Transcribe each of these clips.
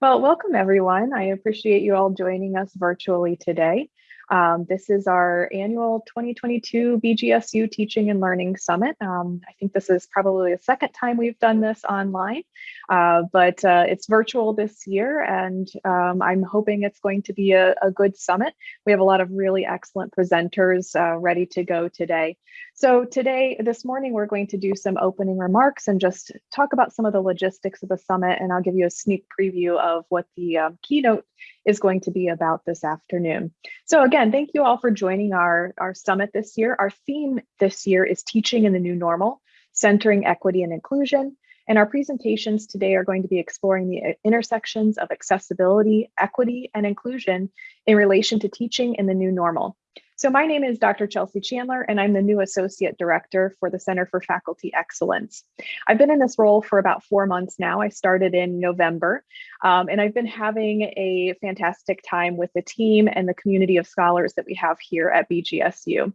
Well, welcome everyone. I appreciate you all joining us virtually today. Um, this is our annual 2022 BGSU Teaching and Learning Summit. Um, I think this is probably the second time we've done this online, uh, but uh, it's virtual this year and um, I'm hoping it's going to be a, a, good summit. We have a lot of really excellent presenters uh, ready to go today. So today, this morning, we're going to do some opening remarks and just talk about some of the logistics of the summit and I'll give you a sneak preview of what the um, keynote is going to be about this afternoon. So again, thank you all for joining our, our summit this year. Our theme this year is teaching in the new normal, centering equity and inclusion. And our presentations today are going to be exploring the uh, intersections of accessibility, equity, and inclusion in relation to teaching in the new normal. So my name is Dr. Chelsea Chandler, and I'm the new Associate Director for the Center for Faculty Excellence. I've been in this role for about four months now. I started in November, um, and I've been having a fantastic time with the team and the community of scholars that we have here at BGSU.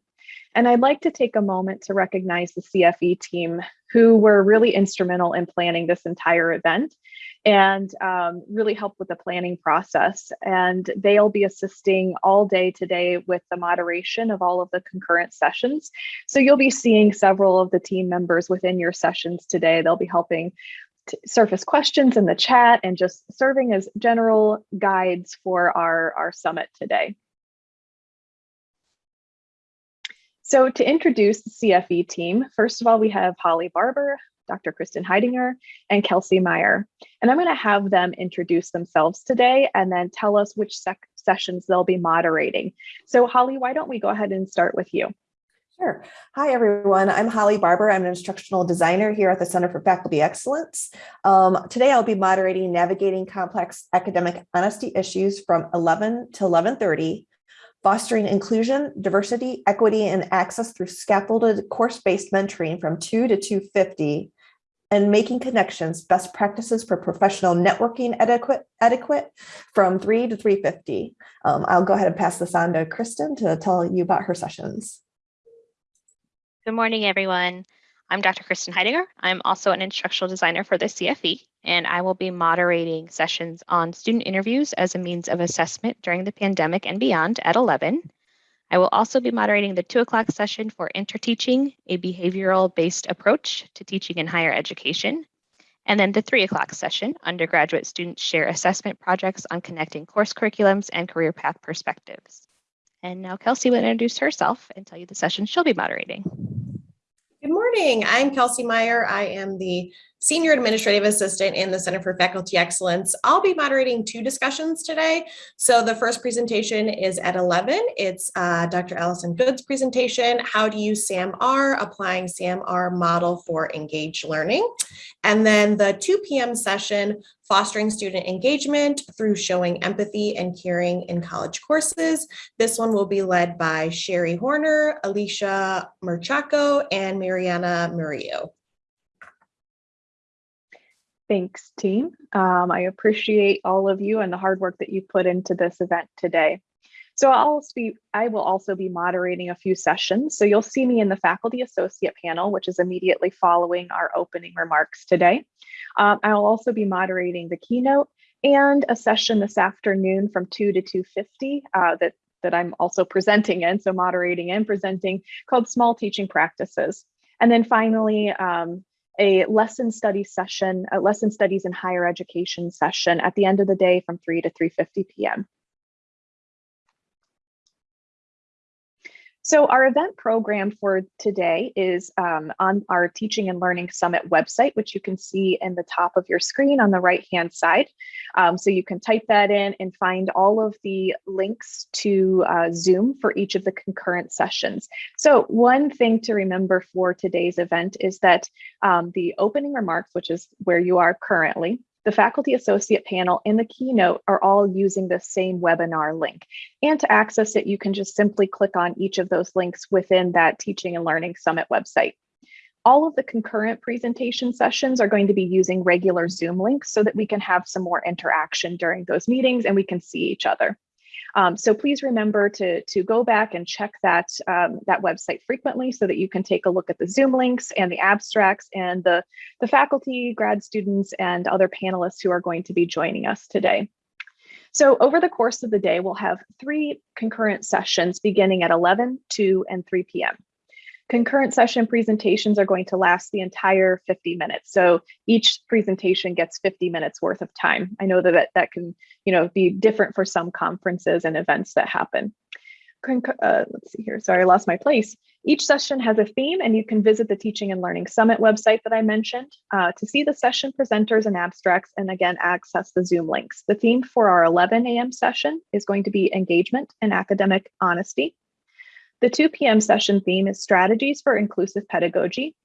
And I'd like to take a moment to recognize the CFE team who were really instrumental in planning this entire event and um, really help with the planning process. And they'll be assisting all day today with the moderation of all of the concurrent sessions. So you'll be seeing several of the team members within your sessions today. They'll be helping surface questions in the chat and just serving as general guides for our, our summit today. So to introduce the CFE team, first of all, we have Holly Barber, Dr. Kristen Heidinger, and Kelsey Meyer. And I'm going to have them introduce themselves today and then tell us which sessions they'll be moderating. So Holly, why don't we go ahead and start with you? Sure. Hi, everyone. I'm Holly Barber. I'm an instructional designer here at the Center for Faculty Excellence. Um, today, I'll be moderating Navigating Complex Academic Honesty Issues from 11 to 1130 fostering inclusion, diversity, equity, and access through scaffolded course-based mentoring from 2 to 250, and making connections, best practices for professional networking etiquette, etiquette from 3 to 350. Um, I'll go ahead and pass this on to Kristen to tell you about her sessions. Good morning, everyone. I'm Dr. Kristen Heidinger. I'm also an instructional designer for the CFE, and I will be moderating sessions on student interviews as a means of assessment during the pandemic and beyond at 11. I will also be moderating the two o'clock session for interteaching, a behavioral based approach to teaching in higher education. And then the three o'clock session, undergraduate students share assessment projects on connecting course curriculums and career path perspectives. And now Kelsey will introduce herself and tell you the session she'll be moderating. Good morning. I'm Kelsey Meyer. I am the Senior Administrative Assistant in the Center for Faculty Excellence. I'll be moderating two discussions today. So the first presentation is at 11. It's uh, Dr. Allison Good's presentation, How to Use SAM-R, Applying SAM-R Model for Engaged Learning. And then the 2 p.m. session, Fostering Student Engagement through Showing Empathy and Caring in College Courses. This one will be led by Sherry Horner, Alicia Merchaco, and Mariana Murillo. Thanks, team. Um, I appreciate all of you and the hard work that you put into this event today. So I'll be, I will also be moderating a few sessions. So you'll see me in the faculty associate panel, which is immediately following our opening remarks today. Um, I'll also be moderating the keynote and a session this afternoon from 2 to 2.50 uh, that, that I'm also presenting in, so moderating and presenting, called Small Teaching Practices. And then finally, um, a lesson study session, a lesson studies in higher education session at the end of the day from 3 to 3.50 p.m. So our event program for today is um, on our Teaching and Learning Summit website, which you can see in the top of your screen on the right-hand side. Um, so you can type that in and find all of the links to uh, Zoom for each of the concurrent sessions. So one thing to remember for today's event is that um, the opening remarks, which is where you are currently, the faculty associate panel and the keynote are all using the same webinar link. And to access it, you can just simply click on each of those links within that Teaching and Learning Summit website. All of the concurrent presentation sessions are going to be using regular Zoom links so that we can have some more interaction during those meetings and we can see each other. Um, so please remember to, to go back and check that, um, that website frequently so that you can take a look at the Zoom links and the abstracts and the, the faculty, grad students, and other panelists who are going to be joining us today. So over the course of the day, we'll have three concurrent sessions beginning at 11, 2, and 3 p.m. Concurrent session presentations are going to last the entire 50 minutes. So each presentation gets 50 minutes worth of time. I know that that, can you know, be different for some conferences and events that happen. Uh, let's see here, sorry, I lost my place. Each session has a theme and you can visit the Teaching and Learning Summit website that I mentioned uh, to see the session presenters and abstracts and again, access the Zoom links. The theme for our 11 a.m. session is going to be engagement and academic honesty. The 2 p.m. session theme is strategies for inclusive pedagogy.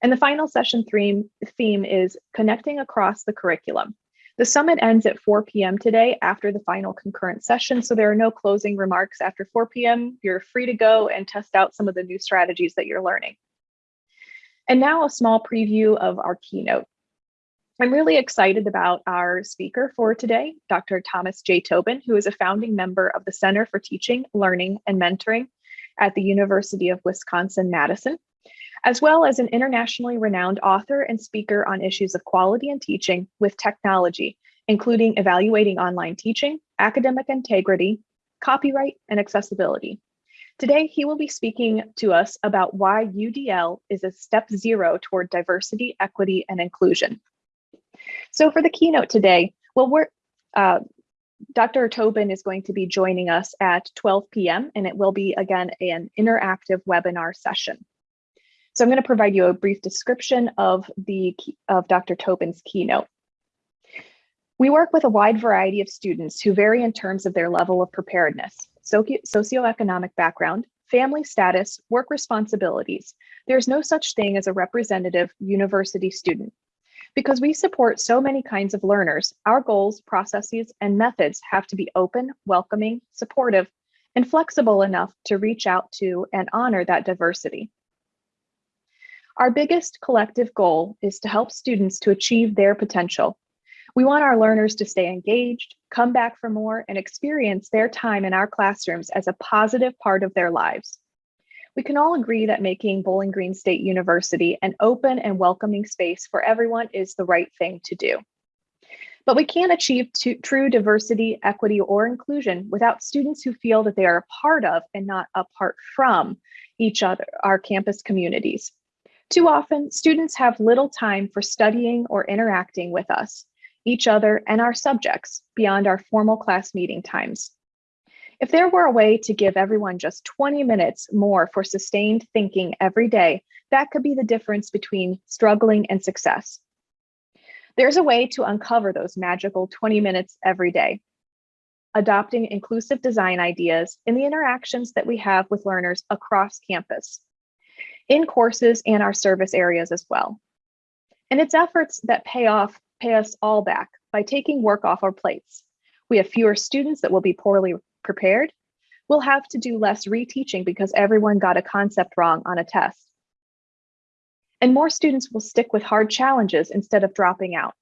And the final session theme, theme is connecting across the curriculum. The summit ends at 4 p.m. today after the final concurrent session, so there are no closing remarks after 4 p.m. You're free to go and test out some of the new strategies that you're learning. And now a small preview of our keynote. I'm really excited about our speaker for today, Dr. Thomas J. Tobin, who is a founding member of the Center for Teaching, Learning, and Mentoring at the University of Wisconsin-Madison, as well as an internationally renowned author and speaker on issues of quality and teaching with technology, including evaluating online teaching, academic integrity, copyright, and accessibility. Today, he will be speaking to us about why UDL is a step zero toward diversity, equity, and inclusion. So for the keynote today, well, we're, uh, Dr. Tobin is going to be joining us at 12 p.m. and it will be again an interactive webinar session. So I'm going to provide you a brief description of the of Dr. Tobin's keynote. We work with a wide variety of students who vary in terms of their level of preparedness, socio socioeconomic background, family status, work responsibilities. There's no such thing as a representative university student. Because we support so many kinds of learners, our goals, processes, and methods have to be open, welcoming, supportive, and flexible enough to reach out to and honor that diversity. Our biggest collective goal is to help students to achieve their potential. We want our learners to stay engaged, come back for more, and experience their time in our classrooms as a positive part of their lives. We can all agree that making Bowling Green State University an open and welcoming space for everyone is the right thing to do. But we can't achieve true diversity, equity, or inclusion without students who feel that they are a part of and not apart from each other, our campus communities. Too often, students have little time for studying or interacting with us, each other, and our subjects beyond our formal class meeting times. If there were a way to give everyone just 20 minutes more for sustained thinking every day, that could be the difference between struggling and success. There's a way to uncover those magical 20 minutes every day. Adopting inclusive design ideas in the interactions that we have with learners across campus, in courses and our service areas as well. And it's efforts that pay off, pay us all back by taking work off our plates. We have fewer students that will be poorly prepared, we'll have to do less reteaching because everyone got a concept wrong on a test. And more students will stick with hard challenges instead of dropping out.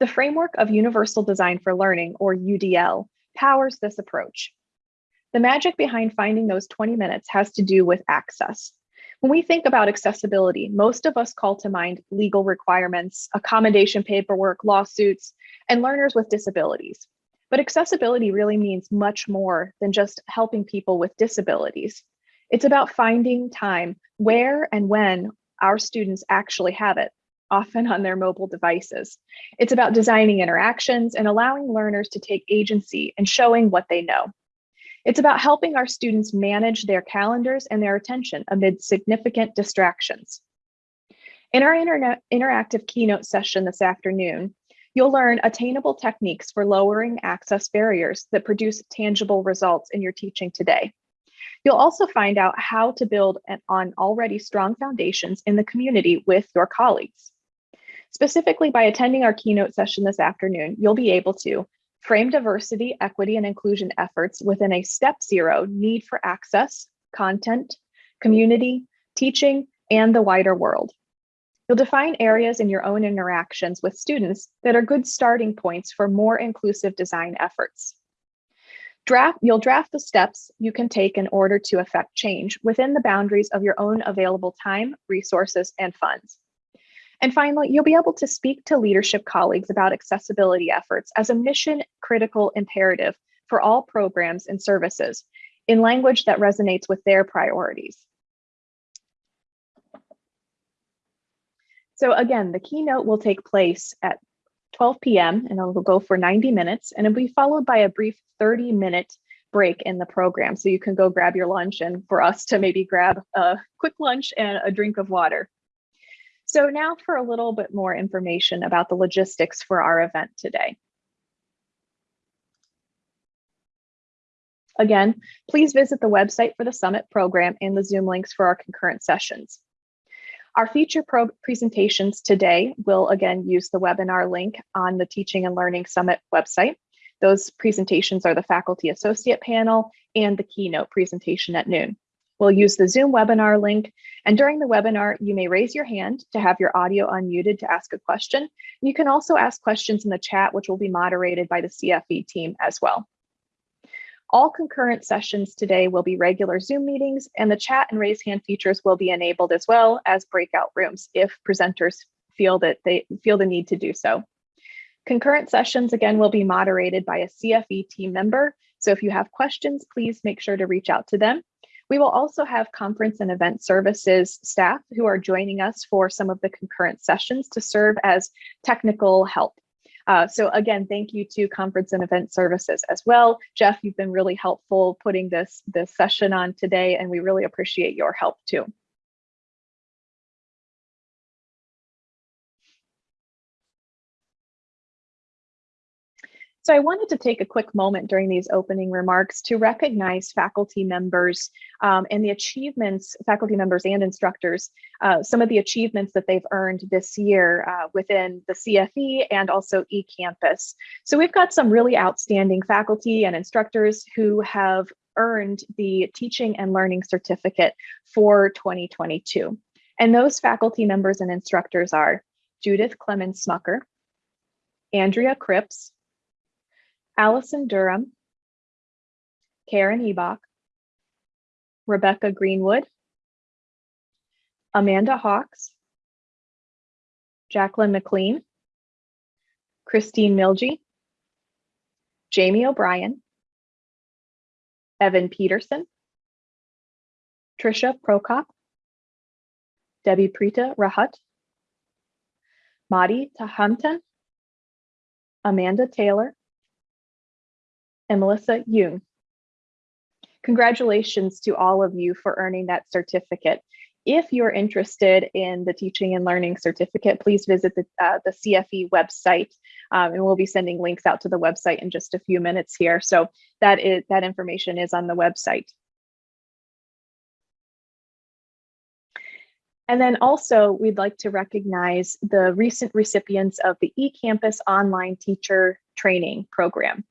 The framework of Universal Design for Learning, or UDL, powers this approach. The magic behind finding those 20 minutes has to do with access. When we think about accessibility, most of us call to mind legal requirements, accommodation paperwork, lawsuits, and learners with disabilities. But accessibility really means much more than just helping people with disabilities. It's about finding time where and when our students actually have it, often on their mobile devices. It's about designing interactions and allowing learners to take agency and showing what they know. It's about helping our students manage their calendars and their attention amid significant distractions. In our interactive keynote session this afternoon, You'll learn attainable techniques for lowering access barriers that produce tangible results in your teaching today. You'll also find out how to build on already strong foundations in the community with your colleagues. Specifically, by attending our keynote session this afternoon, you'll be able to frame diversity, equity, and inclusion efforts within a step zero need for access, content, community, teaching, and the wider world. You'll define areas in your own interactions with students that are good starting points for more inclusive design efforts. Draft, you'll draft the steps you can take in order to affect change within the boundaries of your own available time, resources, and funds. And finally, you'll be able to speak to leadership colleagues about accessibility efforts as a mission critical imperative for all programs and services in language that resonates with their priorities. So again, the keynote will take place at 12 p.m. and it will go for 90 minutes and it'll be followed by a brief 30 minute break in the program. So you can go grab your lunch and for us to maybe grab a quick lunch and a drink of water. So now for a little bit more information about the logistics for our event today. Again, please visit the website for the summit program and the Zoom links for our concurrent sessions. Our feature pro presentations today will again use the webinar link on the Teaching and Learning Summit website. Those presentations are the faculty associate panel and the keynote presentation at noon. We'll use the Zoom webinar link and during the webinar, you may raise your hand to have your audio unmuted to ask a question. You can also ask questions in the chat, which will be moderated by the CFE team as well. All concurrent sessions today will be regular Zoom meetings and the chat and raise hand features will be enabled as well as breakout rooms if presenters feel that they feel the need to do so. Concurrent sessions again will be moderated by a CFE team member. So if you have questions, please make sure to reach out to them. We will also have conference and event services staff who are joining us for some of the concurrent sessions to serve as technical help. Uh, so again, thank you to conference and event services as well. Jeff, you've been really helpful putting this, this session on today, and we really appreciate your help too. So I wanted to take a quick moment during these opening remarks to recognize faculty members um, and the achievements, faculty members and instructors, uh, some of the achievements that they've earned this year uh, within the CFE and also eCampus. So we've got some really outstanding faculty and instructors who have earned the Teaching and Learning Certificate for 2022. And those faculty members and instructors are Judith Clemens Smucker, Andrea Cripps, Allison Durham, Karen Ebach, Rebecca Greenwood, Amanda Hawks, Jacqueline McLean, Christine Milgie, Jamie O'Brien, Evan Peterson, Trisha Prokop, Debbie Prita Rahat, Madi Tahamtan, Amanda Taylor, and Melissa Yoon. Congratulations to all of you for earning that certificate. If you're interested in the teaching and learning certificate, please visit the, uh, the CFE website um, and we'll be sending links out to the website in just a few minutes here. So that is that information is on the website. And then also we'd like to recognize the recent recipients of the eCampus online teacher training program.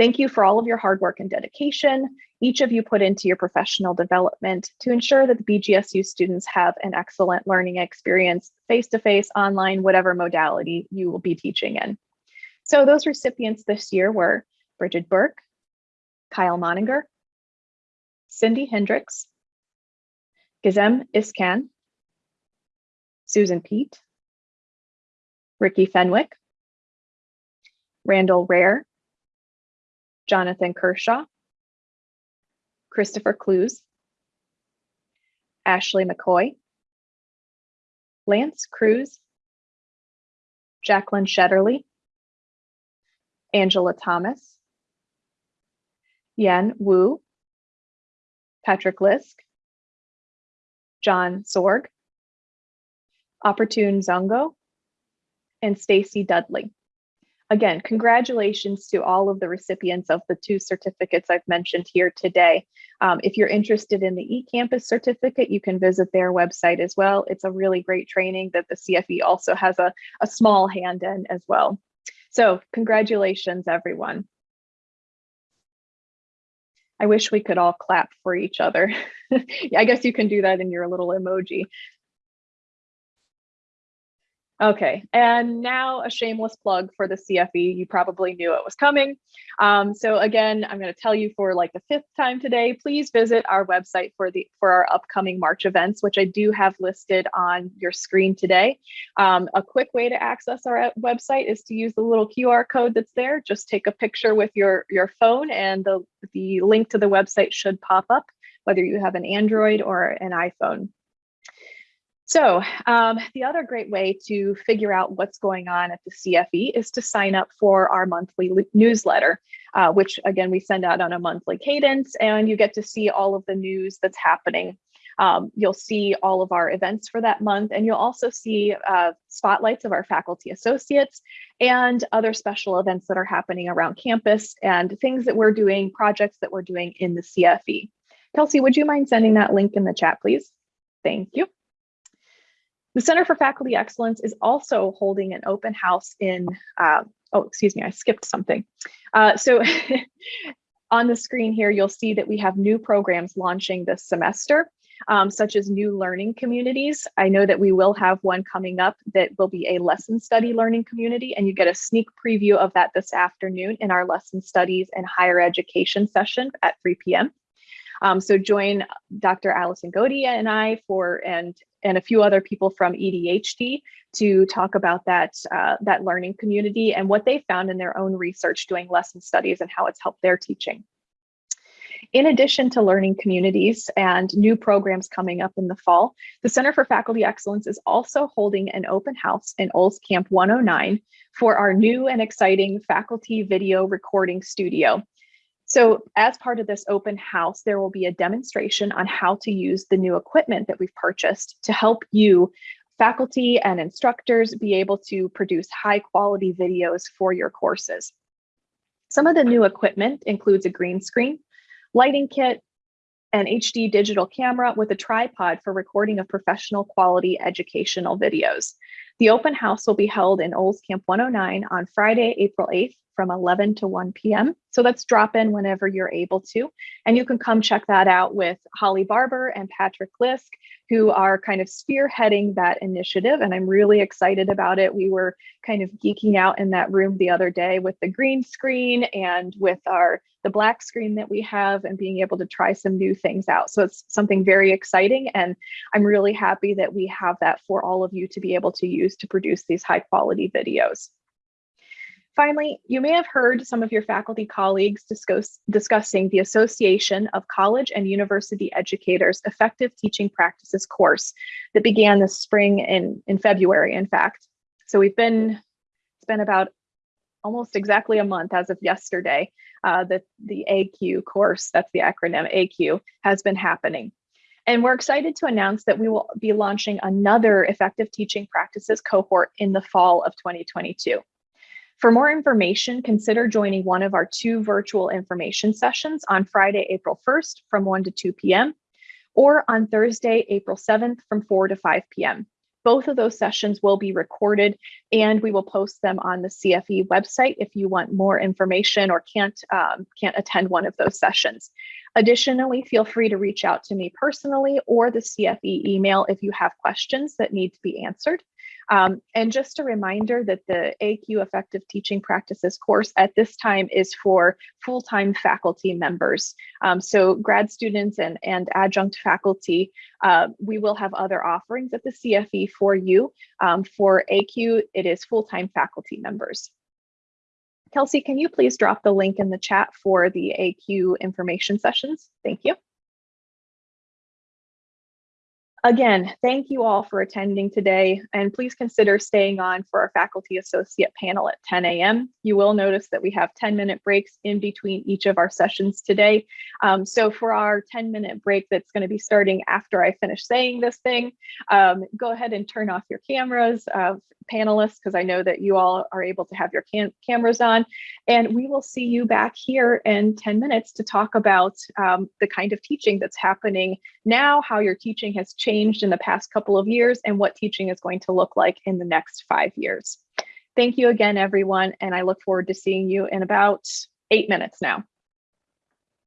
Thank you for all of your hard work and dedication, each of you put into your professional development to ensure that the BGSU students have an excellent learning experience, face-to-face, -face, online, whatever modality you will be teaching in. So those recipients this year were Bridget Burke, Kyle Moninger, Cindy Hendricks, Gizem Iskan, Susan Pete, Ricky Fenwick, Randall Rare, Jonathan Kershaw, Christopher Clues, Ashley McCoy, Lance Cruz, Jacqueline Shetterly, Angela Thomas, Yan Wu, Patrick Lisk, John Sorg, Opportune Zongo, and Stacy Dudley. Again, congratulations to all of the recipients of the two certificates I've mentioned here today. Um, if you're interested in the eCampus certificate, you can visit their website as well. It's a really great training that the CFE also has a, a small hand in as well. So congratulations, everyone. I wish we could all clap for each other. I guess you can do that in your little emoji. Okay, and now a shameless plug for the CFE. You probably knew it was coming. Um, so again, I'm going to tell you for like the fifth time today, please visit our website for the for our upcoming March events, which I do have listed on your screen today. Um, a quick way to access our website is to use the little QR code that's there. Just take a picture with your, your phone and the, the link to the website should pop up, whether you have an Android or an iPhone. So um, the other great way to figure out what's going on at the CFE is to sign up for our monthly newsletter, uh, which again, we send out on a monthly cadence and you get to see all of the news that's happening. Um, you'll see all of our events for that month and you'll also see uh, spotlights of our faculty associates and other special events that are happening around campus and things that we're doing, projects that we're doing in the CFE. Kelsey, would you mind sending that link in the chat, please? Thank you. The Center for Faculty Excellence is also holding an open house in, uh, oh, excuse me, I skipped something. Uh, so on the screen here, you'll see that we have new programs launching this semester, um, such as new learning communities. I know that we will have one coming up that will be a lesson study learning community, and you get a sneak preview of that this afternoon in our lesson studies and higher education session at 3 p.m. Um, so join Dr. Allison Godia and I for and and a few other people from EDHD to talk about that uh, that learning community and what they found in their own research doing lesson studies and how it's helped their teaching. In addition to learning communities and new programs coming up in the fall, the Center for Faculty Excellence is also holding an open house in Olscamp 109 for our new and exciting faculty video recording studio. So as part of this open house, there will be a demonstration on how to use the new equipment that we've purchased to help you faculty and instructors be able to produce high quality videos for your courses. Some of the new equipment includes a green screen, lighting kit, an HD digital camera with a tripod for recording of professional quality educational videos. The open house will be held in Olscamp 109 on Friday, April 8th from 11 to 1 p.m. So let's drop in whenever you're able to. And you can come check that out with Holly Barber and Patrick Lisk, who are kind of spearheading that initiative. And I'm really excited about it. We were kind of geeking out in that room the other day with the green screen and with our the black screen that we have and being able to try some new things out. So it's something very exciting. And I'm really happy that we have that for all of you to be able to use to produce these high quality videos. Finally, you may have heard some of your faculty colleagues discuss, discussing the Association of College and University Educators Effective Teaching Practices course that began this spring in, in February, in fact. So we've been, it's been about almost exactly a month as of yesterday uh, that the ACUE course, that's the acronym ACUE, has been happening. And we're excited to announce that we will be launching another effective teaching practices cohort in the fall of 2022. For more information, consider joining one of our two virtual information sessions on Friday, April 1st from 1 to 2 p.m. or on Thursday, April 7th from 4 to 5 p.m. Both of those sessions will be recorded and we will post them on the CFE website if you want more information or can't, um, can't attend one of those sessions. Additionally, feel free to reach out to me personally or the CFE email if you have questions that need to be answered. Um, and just a reminder that the ACUE Effective Teaching Practices course at this time is for full-time faculty members. Um, so grad students and, and adjunct faculty, uh, we will have other offerings at the CFE for you. Um, for ACUE, it is full-time faculty members. Kelsey, can you please drop the link in the chat for the ACUE information sessions? Thank you. Again, thank you all for attending today, and please consider staying on for our faculty associate panel at 10 a.m. You will notice that we have 10 minute breaks in between each of our sessions today. Um, so for our 10 minute break that's going to be starting after I finish saying this thing, um, go ahead and turn off your cameras, uh, panelists, because I know that you all are able to have your cam cameras on. And we will see you back here in 10 minutes to talk about um, the kind of teaching that's happening now, how your teaching has changed in the past couple of years, and what teaching is going to look like in the next five years. Thank you again, everyone, and I look forward to seeing you in about eight minutes now.